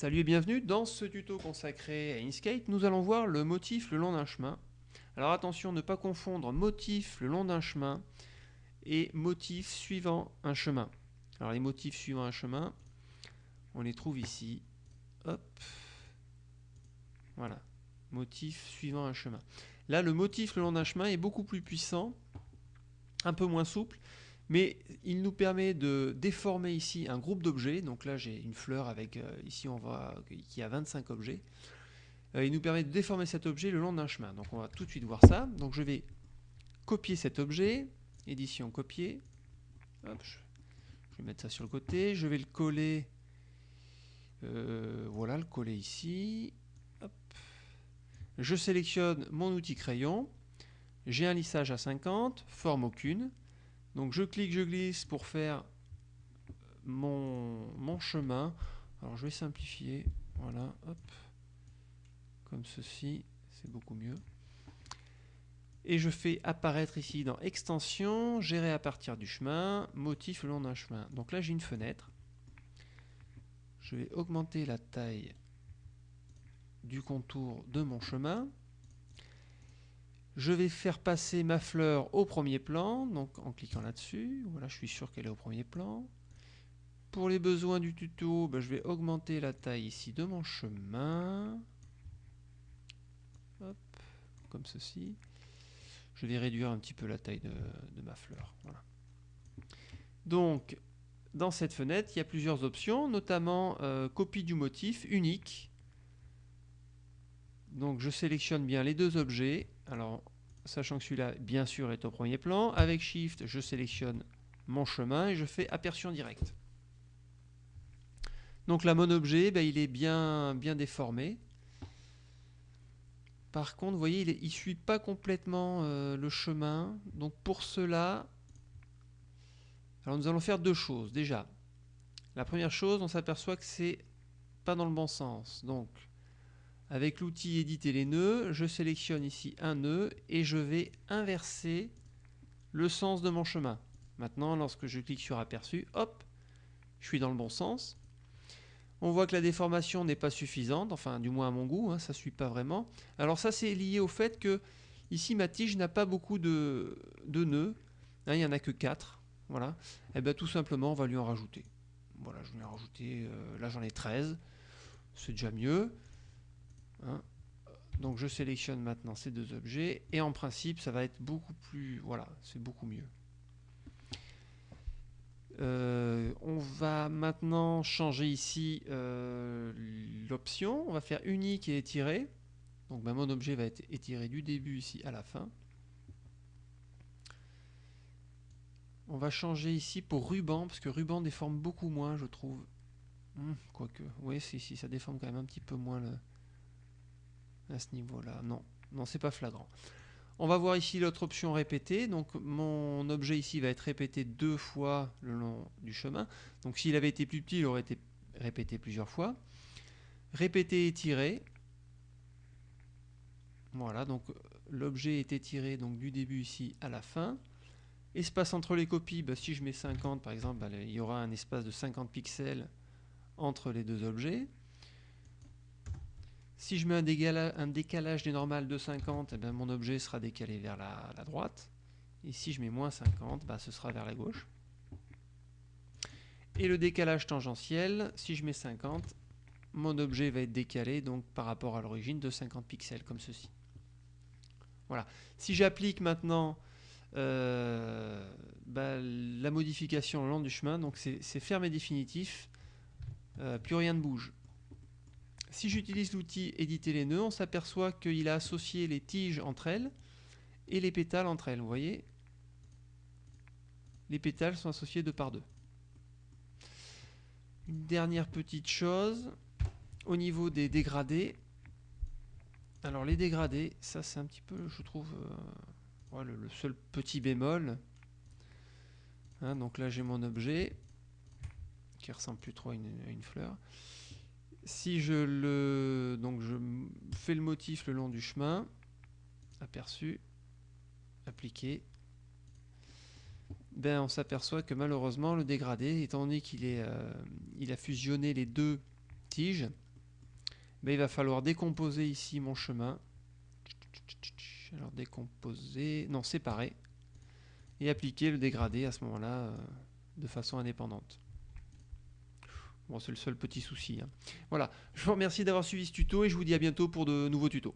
Salut et bienvenue dans ce tuto consacré à Inkscape. Nous allons voir le motif le long d'un chemin. Alors attention, ne pas confondre motif le long d'un chemin et motif suivant un chemin. Alors les motifs suivant un chemin, on les trouve ici. Hop. Voilà. Motif suivant un chemin. Là, le motif le long d'un chemin est beaucoup plus puissant, un peu moins souple, mais il nous permet de déformer ici un groupe d'objets. Donc là, j'ai une fleur avec, euh, ici, on voit qu'il y a 25 objets. Euh, il nous permet de déformer cet objet le long d'un chemin. Donc on va tout de suite voir ça. Donc je vais copier cet objet, édition copier. Je, vais mettre ça sur le côté. Je vais le coller, euh, voilà, le coller ici. Je sélectionne mon outil crayon. J'ai un lissage à 50, forme aucune. Donc je clique, je glisse pour faire mon, chemin. Alors je vais simplifier, voilà, hop, comme ceci, c'est beaucoup mieux. Et je fais apparaître ici dans extension, gérer à partir du chemin, motif le long d'un chemin. Donc là j'ai une fenêtre. Je vais augmenter la taille du contour de mon chemin. Je vais faire passer ma fleur au premier plan, donc en cliquant là-dessus. Voilà, je suis sûr qu'elle est au premier plan. Pour les besoins du tuto, ben, je vais augmenter la taille ici de mon chemin. Comme ceci. Je vais réduire un petit peu la taille de, ma fleur. Donc, dans cette fenêtre, il y a plusieurs options, notamment euh, copie du motif unique. Donc je sélectionne bien les deux objets. Alors, sachant que celui-là, bien sûr, est au premier plan. Avec Shift, je sélectionne mon chemin et je fais aperçu en direct. Donc là, mon objet, ben, il est bien, bien déformé. Par contre, vous voyez, il ne suit pas complètement euh, le chemin. Donc pour cela, alors nous allons faire deux choses. Déjà, la première chose, on s'aperçoit que c'est pas dans le bon sens. Donc, avec l'outil éditer les nœuds, je sélectionne ici un nœud et je vais inverser le sens de mon chemin. Maintenant, lorsque je clique sur aperçu, hop, je suis dans le bon sens. On voit que la déformation n'est pas suffisante, enfin du moins à mon goût, hein, ça ne suit pas vraiment. Alors ça c'est lié au fait que ici ma tige n'a pas beaucoup de, nœuds, hein, il n'y en a que 4. Voilà. Et eh bien tout simplement on va lui en rajouter. Voilà, je vais en rajouter, euh, là j'en ai 13, c'est déjà mieux. Hein. Donc je sélectionne maintenant ces deux objets et en principe ça va être beaucoup plus... Voilà, c'est beaucoup mieux. Euh, on va maintenant changer ici euh, l'option. On va faire unique et étiré. Donc ben, mon objet va être étiré du début ici à la fin. On va changer ici pour ruban, parce que ruban déforme beaucoup moins, je trouve. Hum, quoique, oui, si, si, ça déforme quand même un petit peu moins le, à ce niveau-là. Non, non, c'est pas flagrant. On va voir ici l'autre option répéter. Donc mon objet ici va être répété deux fois le long du chemin. Donc s'il avait été plus petit, il aurait été répété plusieurs fois. Répéter étirer. Voilà, donc l'objet est étiré donc du début ici à la fin. Espace entre les copies, bah, si je mets 50 par exemple, bah, il y aura un espace de 50 pixels entre les deux objets. Si je mets un, décalage, des normales de 50, eh ben, mon objet sera décalé vers la, droite. Et si je mets moins 50, bah, ce sera vers la gauche. Et le décalage tangentiel, si je mets 50, mon objet va être décalé donc par rapport à l'origine de 50 pixels, comme ceci. Voilà. Si j'applique maintenant euh, bah, la modification le long du chemin, donc c'est ferme et définitif, euh, plus rien ne bouge. Si j'utilise l'outil éditer les nœuds, on s'aperçoit qu'il a associé les tiges entre elles et les pétales entre elles. Vous voyez Les pétales sont associés deux par deux. Une dernière petite chose, au niveau des dégradés. Alors les dégradés, ça c'est un petit peu, je trouve, euh, le, seul petit bémol. Hein, donc là j'ai mon objet, qui ressemble plus trop à une fleur si je le donc je fais le motif le long du chemin, aperçu, appliqué, ben on s'aperçoit que malheureusement le dégradé, étant donné qu'il euh, il a fusionné les deux tiges, ben, il va falloir décomposer ici mon chemin. Alors décomposer, non séparer, et appliquer le dégradé à ce moment-là euh, de façon indépendante. C'est le seul petit souci. hein. Voilà, je vous remercie d'avoir suivi ce tuto et je vous dis à bientôt pour de nouveaux tutos.